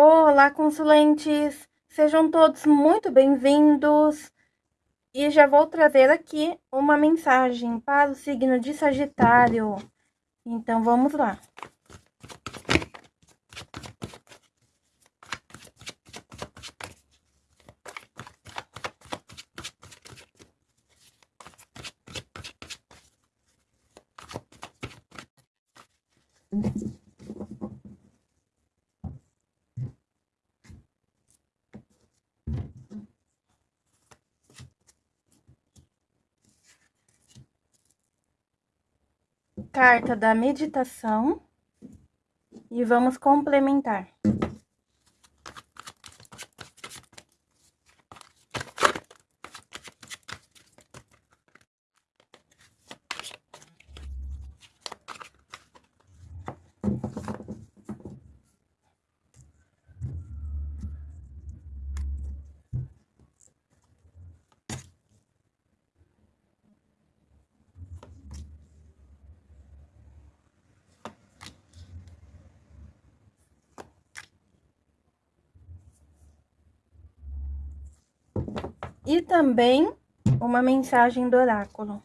Olá, consulentes! Sejam todos muito bem-vindos. E já vou trazer aqui uma mensagem para o signo de Sagitário. Então, vamos lá. Carta da meditação e vamos complementar. E também uma mensagem do oráculo.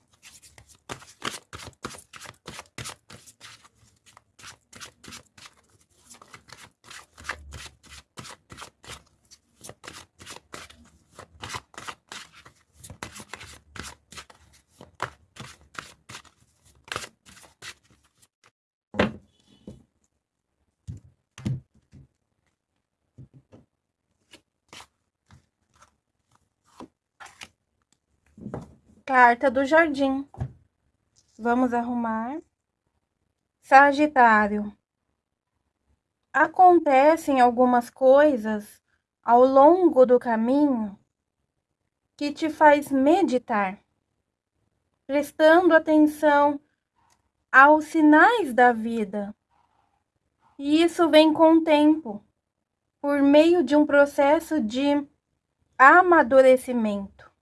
Carta do jardim. Vamos arrumar. Sagitário. Acontecem algumas coisas ao longo do caminho que te faz meditar, prestando atenção aos sinais da vida. E isso vem com o tempo, por meio de um processo de amadurecimento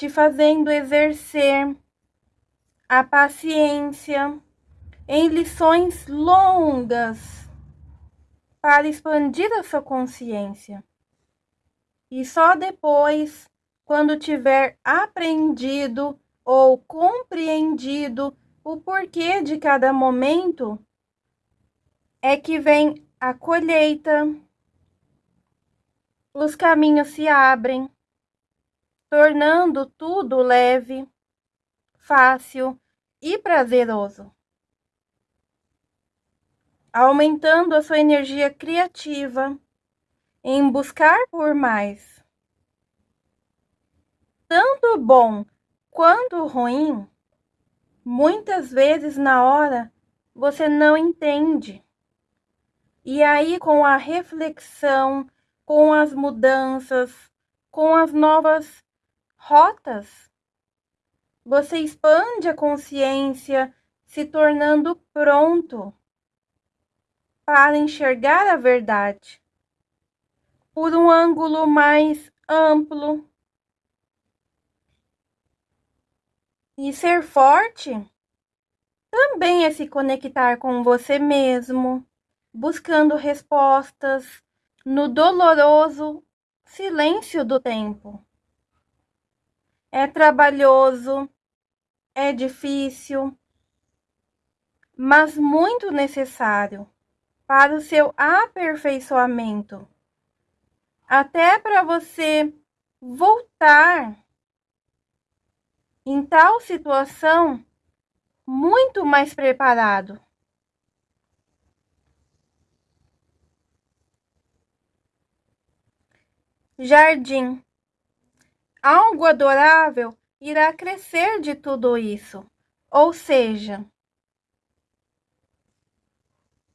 te fazendo exercer a paciência em lições longas para expandir a sua consciência. E só depois, quando tiver aprendido ou compreendido o porquê de cada momento, é que vem a colheita, os caminhos se abrem tornando tudo leve, fácil e prazeroso, aumentando a sua energia criativa em buscar por mais. Tanto bom quanto ruim, muitas vezes na hora você não entende. E aí, com a reflexão, com as mudanças, com as novas rotas. Você expande a consciência, se tornando pronto para enxergar a verdade por um ângulo mais amplo. E ser forte também é se conectar com você mesmo, buscando respostas no doloroso silêncio do tempo. É trabalhoso, é difícil, mas muito necessário para o seu aperfeiçoamento. Até para você voltar em tal situação muito mais preparado. Jardim algo adorável irá crescer de tudo isso. Ou seja,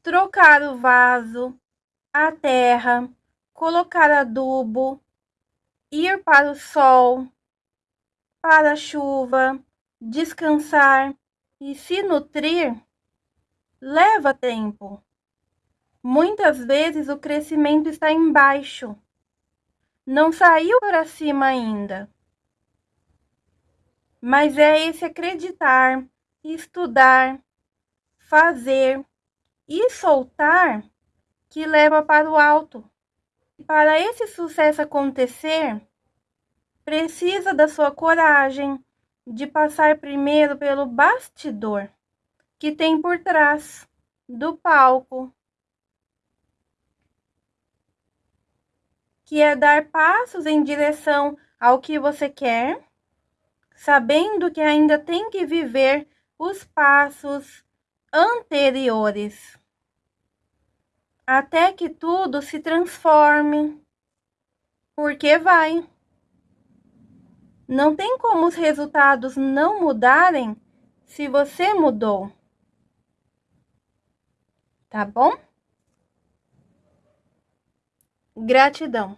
trocar o vaso, a terra, colocar adubo, ir para o sol, para a chuva, descansar e se nutrir, leva tempo. Muitas vezes o crescimento está embaixo não saiu para cima ainda. Mas é esse acreditar, estudar, fazer e soltar que leva para o alto. Para esse sucesso acontecer, precisa da sua coragem de passar primeiro pelo bastidor que tem por trás do palco, que é dar passos em direção ao que você quer, sabendo que ainda tem que viver os passos anteriores, até que tudo se transforme, porque vai. Não tem como os resultados não mudarem se você mudou. Tá bom? Gratidão.